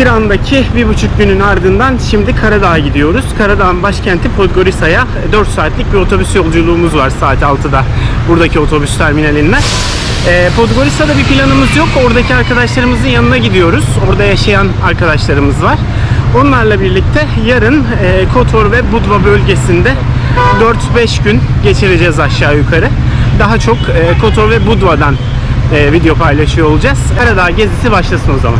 Tiran'daki bir buçuk günün ardından şimdi Karadağ'a gidiyoruz. Karadağ'ın başkenti Podgorica'ya 4 saatlik bir otobüs yolculuğumuz var saat 6'da buradaki otobüs terminalinden. Ee, Podgorica'da bir planımız yok. Oradaki arkadaşlarımızın yanına gidiyoruz. Orada yaşayan arkadaşlarımız var. Onlarla birlikte yarın e, Kotor ve Budva bölgesinde 4-5 gün geçireceğiz aşağı yukarı. Daha çok e, Kotor ve Budva'dan e, video paylaşıyor olacağız. Karadağ gezisi başlasın o zaman.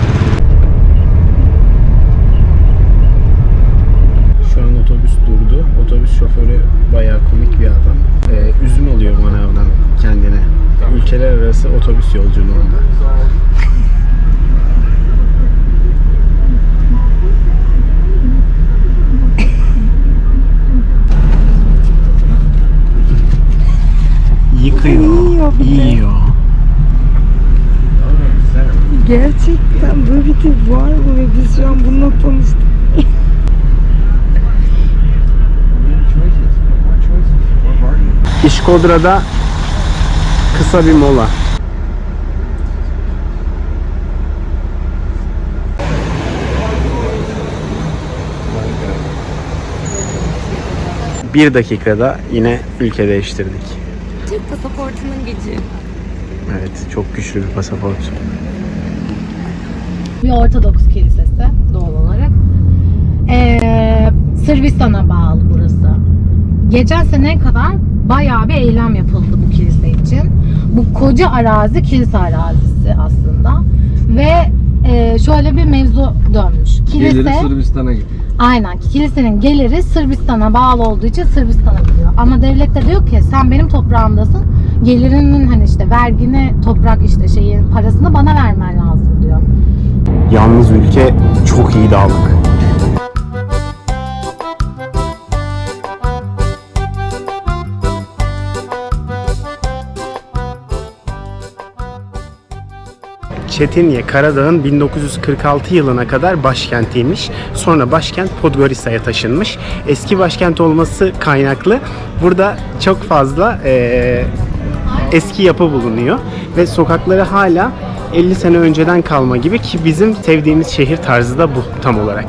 Şu an otobüs durdu. Otobüs şoförü bayağı komik bir adam. Ee, üzüm alıyor manavdan kendine. Ülkeler arası otobüs yolculuğunda. Yıkıyor. Yiyor. Yiyor. Gerçekten böyle bir tip var mı ve biz şu an bununla tanıştık. İşkodra'da kısa bir mola. Bir dakikada yine ülke değiştirdik. Türk pasaportunun gücü. Evet, çok güçlü bir pasaport. bir Ortodoks kilisesi doğal olarak. Ee, Sırbistan'a bağlı burası. Geçen sene kadar bayağı bir eylem yapıldı bu koca arazi kilise arazisi aslında. Ve e, şöyle bir mevzu dönmüş. Kilise, Geliri Sırbistan'a gidiyor. aynen kilisenin geliri Sırbistan'a bağlı olduğu için Sırbistan'a gidiyor. Ama devlet de diyor ki sen benim toprağımdasın. Gelirinin hani işte vergini, toprak işte şeyin parasını bana vermen lazım diyor. Yalnız ülke çok iyi dağlık. Çetinye Karadağ'ın 1946 yılına kadar başkentiymiş. Sonra başkent Podgorica'ya taşınmış. Eski başkent olması kaynaklı burada çok fazla eee, eski yapı bulunuyor ve sokakları hala 50 sene önceden kalma gibi ki bizim sevdiğimiz şehir tarzı da bu tam olarak.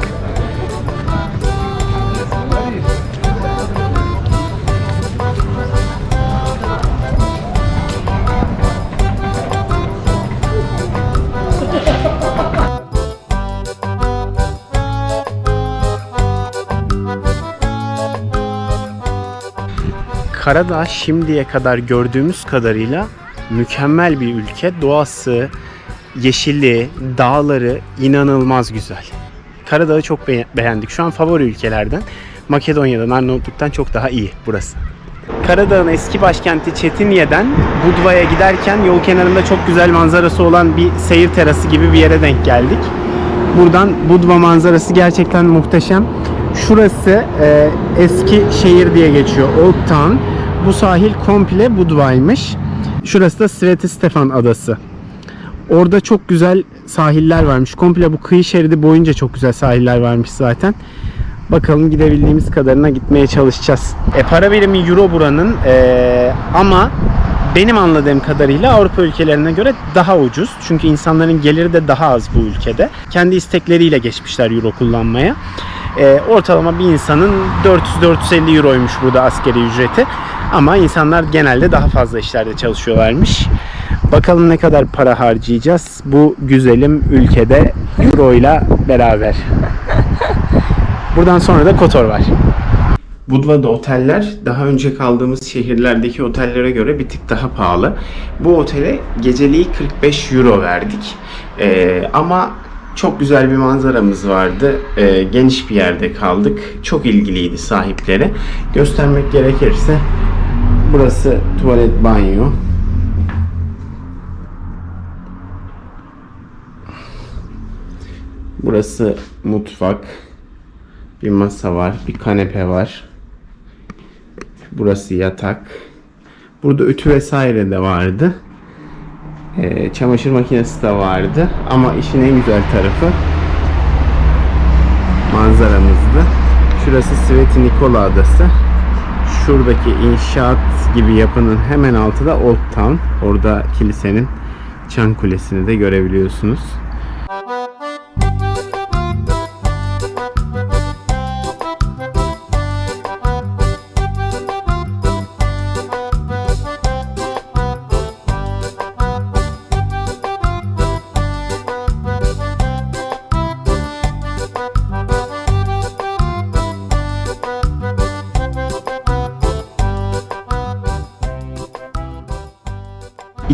Karadağ şimdiye kadar gördüğümüz kadarıyla mükemmel bir ülke. Doğası, yeşili, dağları inanılmaz güzel. Karadağ'ı çok be- beğendik. Şu an favori ülkelerden. Makedonya'dan, Arnavutluk'tan çok daha iyi burası. Karadağ'ın eski başkenti Çetinye'den Budva'ya giderken yol kenarında çok güzel manzarası olan bir seyir terası gibi bir yere denk geldik. Buradan Budva manzarası gerçekten muhteşem. Şurası e, eski şehir diye geçiyor. Old Town. Bu sahil komple Budva'ymış. Şurası da Sveti Stefan Adası. Orada çok güzel sahiller varmış. Komple bu kıyı şeridi boyunca çok güzel sahiller varmış zaten. Bakalım gidebildiğimiz kadarına gitmeye çalışacağız. E, para birimi euro buranın e, ama benim anladığım kadarıyla Avrupa ülkelerine göre daha ucuz. Çünkü insanların geliri de daha az bu ülkede. Kendi istekleriyle geçmişler euro kullanmaya. E, ortalama bir insanın 400-450 euroymuş burada askeri ücreti. Ama insanlar genelde daha fazla işlerde çalışıyorlarmış. Bakalım ne kadar para harcayacağız bu güzelim ülkede euro ile beraber. Buradan sonra da Kotor var. Budva'da oteller daha önce kaldığımız şehirlerdeki otellere göre bir tık daha pahalı. Bu otele geceliği 45 euro verdik. Ee, ama çok güzel bir manzaramız vardı. Ee, geniş bir yerde kaldık. Çok ilgiliydi sahipleri. Göstermek gerekirse burası tuvalet banyo. Burası mutfak. Bir masa var, bir kanepe var. Burası yatak. Burada ütü vesaire de vardı. Ee, çamaşır makinesi de vardı. Ama işin en güzel tarafı manzaramızdı. Şurası Sveti Nikola Adası. Şuradaki inşaat gibi yapının hemen altı da Old Town. Orada kilisenin çan kulesini de görebiliyorsunuz.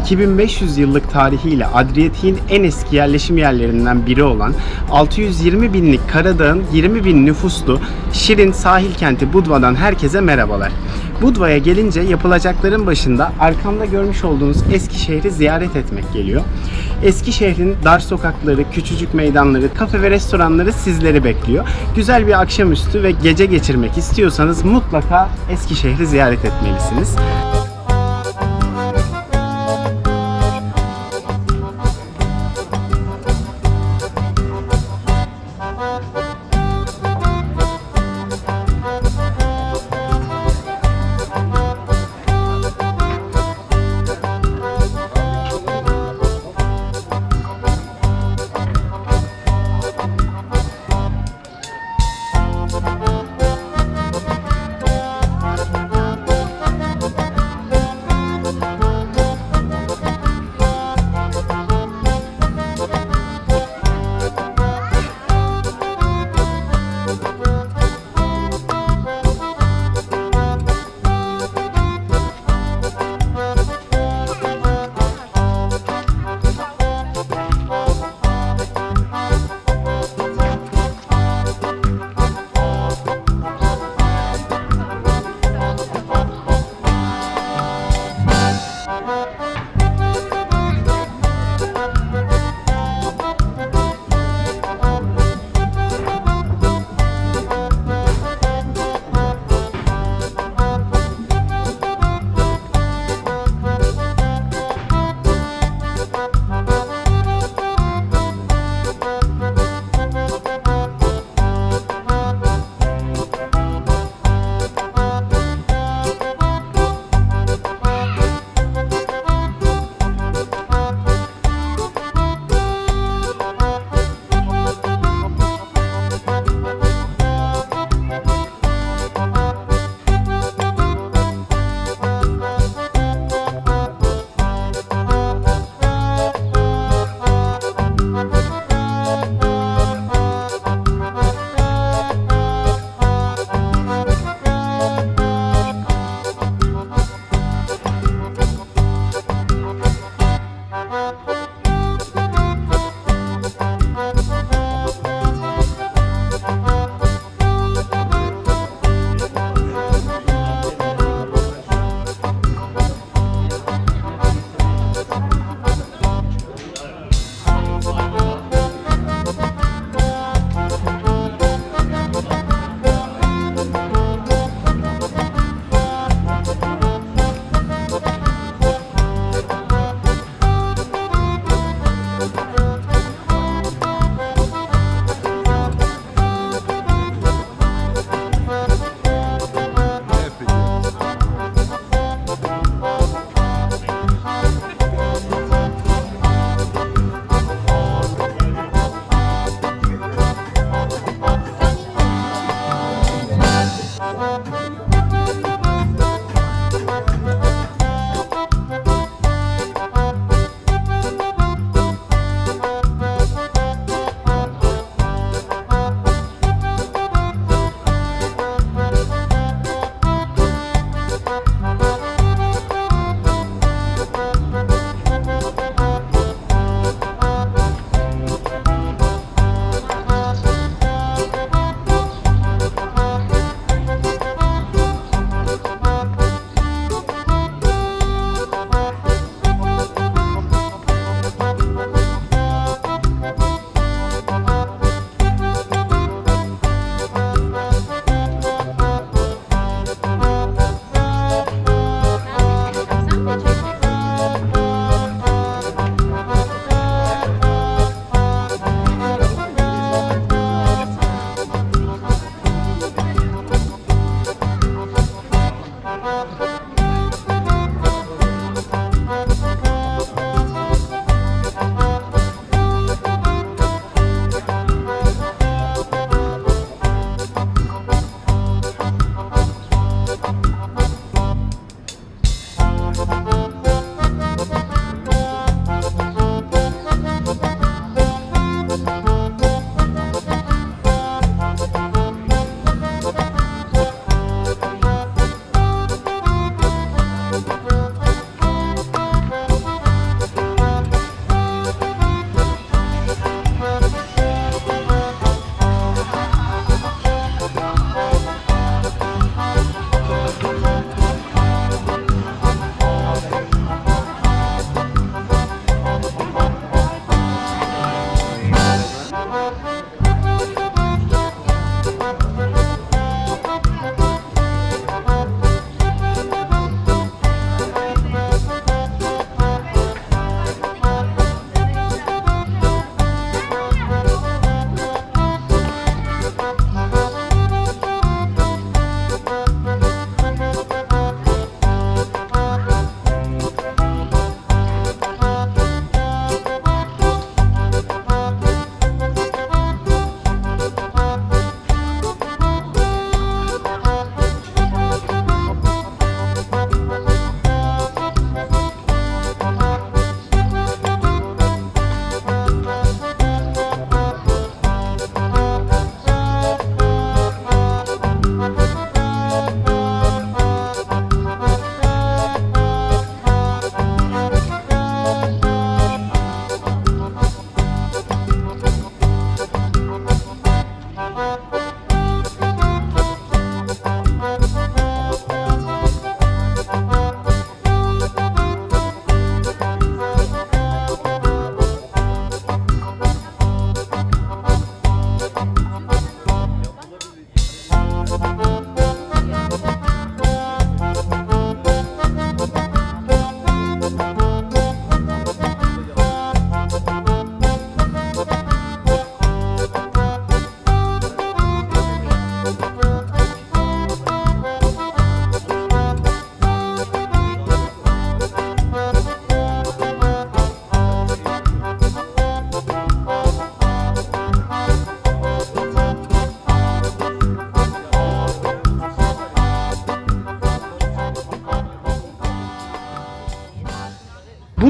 2500 yıllık tarihiyle Adriyatik'in en eski yerleşim yerlerinden biri olan 620 binlik Karadağ'ın 20 bin nüfuslu Şirin sahil kenti Budva'dan herkese merhabalar. Budva'ya gelince yapılacakların başında arkamda görmüş olduğunuz eski şehri ziyaret etmek geliyor. Eski şehrin dar sokakları, küçücük meydanları, kafe ve restoranları sizleri bekliyor. Güzel bir akşamüstü ve gece geçirmek istiyorsanız mutlaka eski şehri ziyaret etmelisiniz.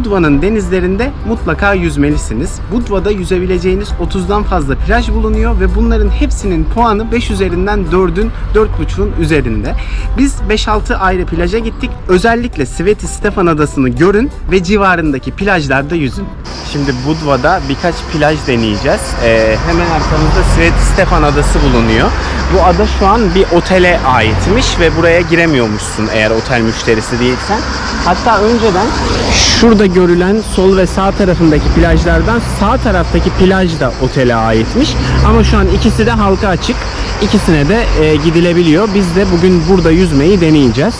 Budva'nın denizlerinde mutlaka yüzmelisiniz. Budva'da yüzebileceğiniz 30'dan fazla plaj bulunuyor ve bunların hepsinin puanı 5 üzerinden 4'ün 4.5'un üzerinde. Biz 5-6 ayrı plaja gittik. Özellikle Sveti Stefan Adası'nı görün ve civarındaki plajlarda yüzün. Şimdi Budva'da birkaç plaj deneyeceğiz. Ee, hemen arkamızda Sveti Stefan Adası bulunuyor. Bu ada şu an bir otele aitmiş ve buraya giremiyormuşsun eğer otel müşterisi değilsen. Hatta önceden şurada görülen sol ve sağ tarafındaki plajlardan sağ taraftaki plaj da otele aitmiş. Ama şu an ikisi de halka açık. İkisine de e, gidilebiliyor. Biz de bugün burada yüzmeyi deneyeceğiz.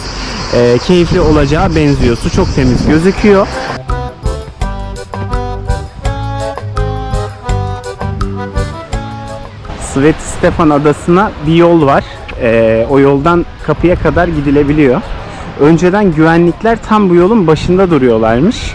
E, keyifli olacağı benziyor. Su çok temiz gözüküyor. Sveti Stefan Adası'na bir yol var. Ee, o yoldan kapıya kadar gidilebiliyor. Önceden güvenlikler tam bu yolun başında duruyorlarmış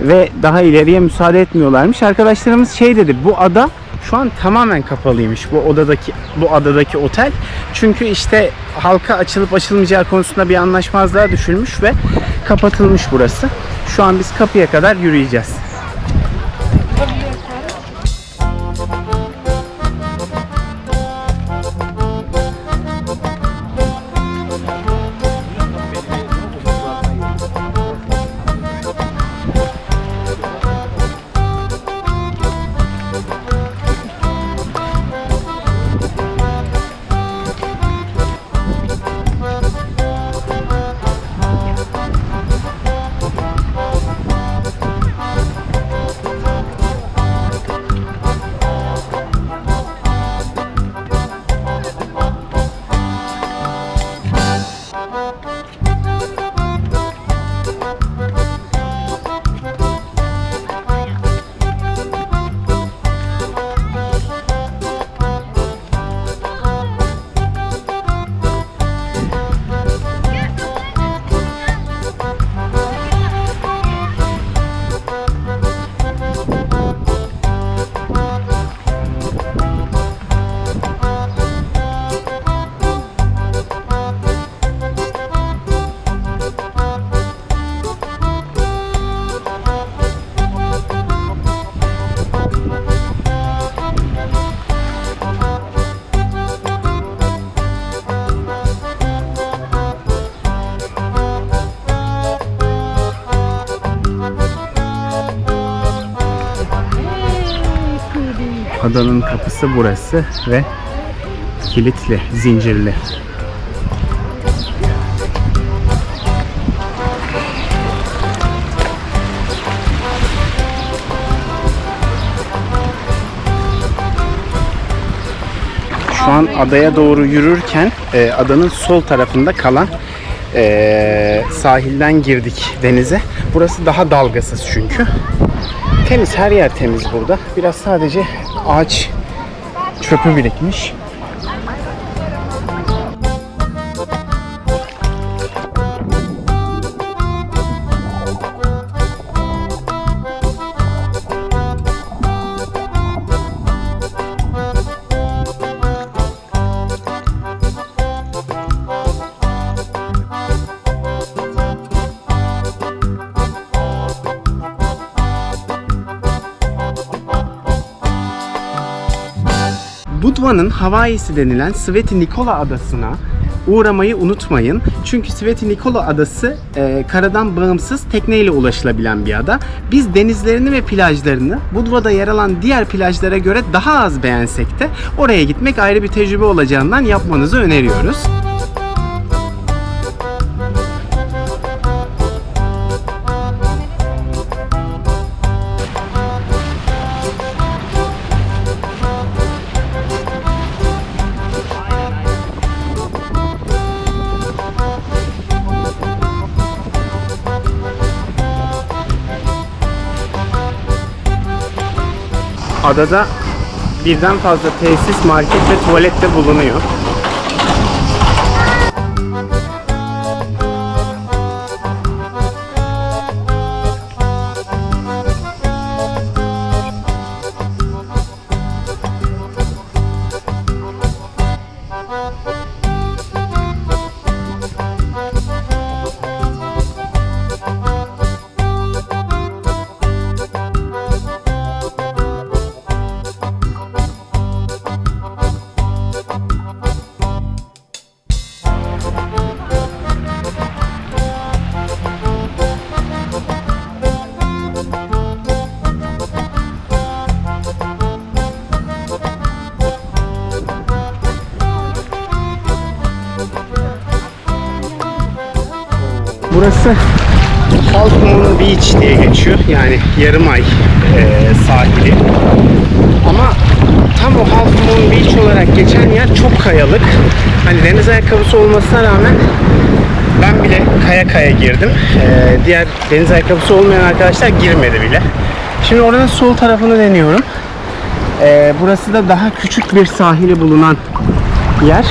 ve daha ileriye müsaade etmiyorlarmış. Arkadaşlarımız şey dedi, bu ada şu an tamamen kapalıymış bu odadaki bu adadaki otel. Çünkü işte halka açılıp açılmayacağı konusunda bir anlaşmazlığa düşülmüş ve kapatılmış burası. Şu an biz kapıya kadar yürüyeceğiz. Adanın kapısı burası ve kilitli, zincirli. Şu an adaya doğru yürürken e, adanın sol tarafında kalan e, sahilden girdik denize. Burası daha dalgasız çünkü. Temiz, her yer temiz burada. Biraz sadece ağaç çöpü birikmiş. Budva'nın Hawaii'si denilen Sveti Nikola adasına uğramayı unutmayın. Çünkü Sveti Nikola adası e, karadan bağımsız tekneyle ulaşılabilen bir ada. Biz denizlerini ve plajlarını Budva'da yer alan diğer plajlara göre daha az beğensek de oraya gitmek ayrı bir tecrübe olacağından yapmanızı öneriyoruz. Adada birden fazla tesis, market ve tuvalet de bulunuyor. Burası Half Moon Beach diye geçiyor. Yani yarım ay e, sahili. Ama tam o Half Moon Beach olarak geçen yer çok kayalık. Hani deniz ayakkabısı olmasına rağmen ben bile kaya kaya girdim. E, diğer deniz ayakkabısı olmayan arkadaşlar girmedi bile. Şimdi oranın sol tarafını deniyorum. E, burası da daha küçük bir sahili bulunan yer.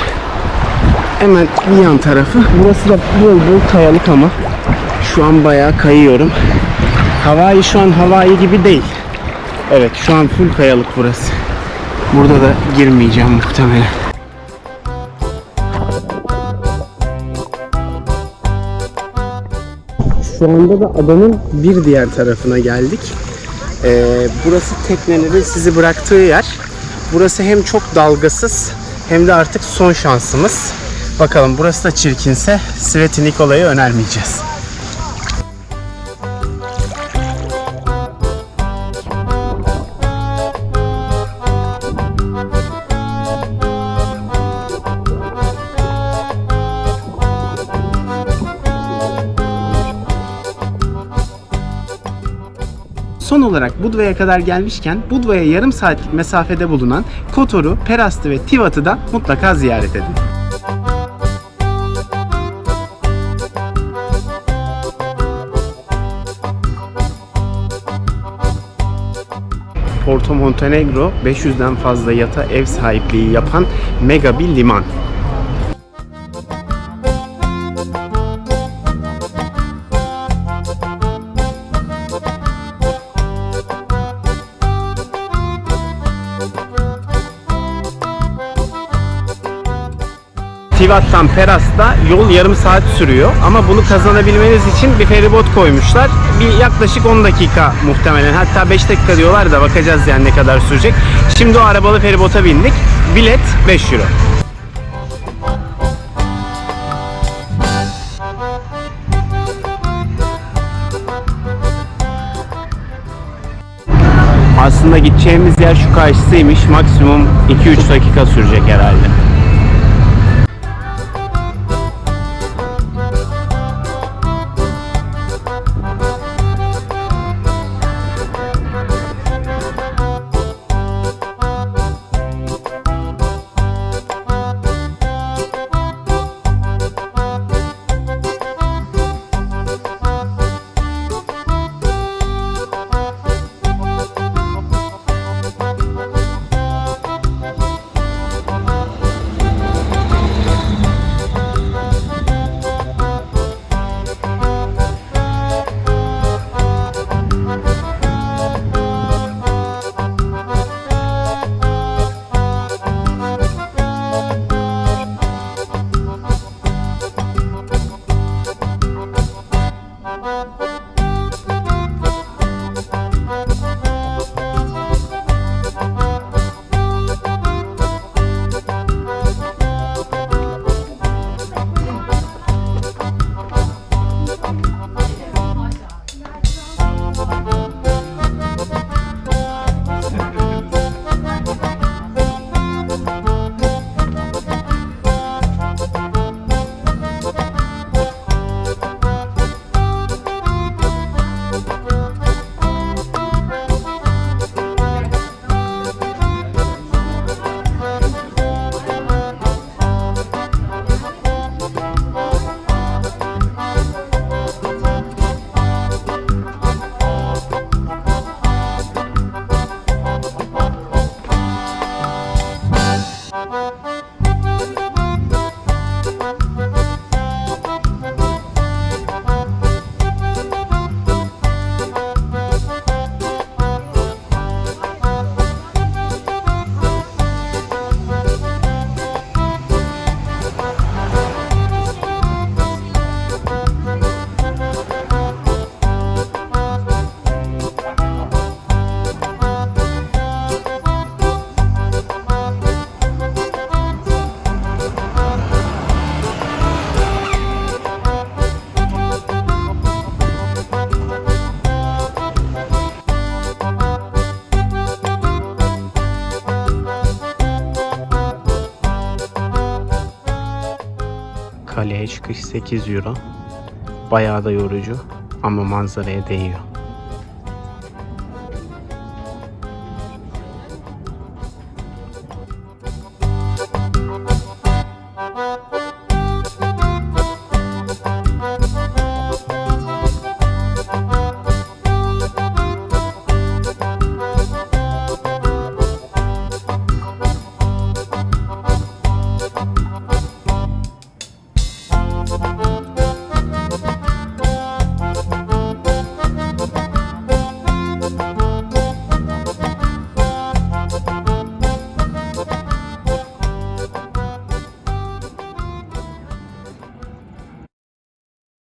Hemen bir yan tarafı. Burası da bol bol kayalık ama şu an bayağı kayıyorum. Hawaii şu an Hawaii gibi değil. Evet şu an full kayalık burası. Burada da girmeyeceğim muhtemelen. Şu anda da adanın bir diğer tarafına geldik. Ee, burası teknelerin sizi bıraktığı yer. Burası hem çok dalgasız hem de artık son şansımız. Bakalım burası da çirkinse Sveti Nikola'yı önermeyeceğiz. Son olarak Budva'ya kadar gelmişken Budva'ya yarım saatlik mesafede bulunan Kotor'u, Perast'ı ve Tivat'ı da mutlaka ziyaret edin. Porto Montenegro 500'den fazla yata ev sahipliği yapan mega bir liman. Tivat'tan Peras'ta yol yarım saat sürüyor ama bunu kazanabilmeniz için bir feribot koymuşlar. Bir yaklaşık 10 dakika muhtemelen hatta 5 dakika diyorlar da bakacağız yani ne kadar sürecek. Şimdi o arabalı feribota bindik. Bilet 5 euro. Aslında gideceğimiz yer şu karşısıymış. Maksimum 2-3 dakika sürecek herhalde. Çıkış 8 euro. Bayağı da yorucu ama manzaraya değiyor.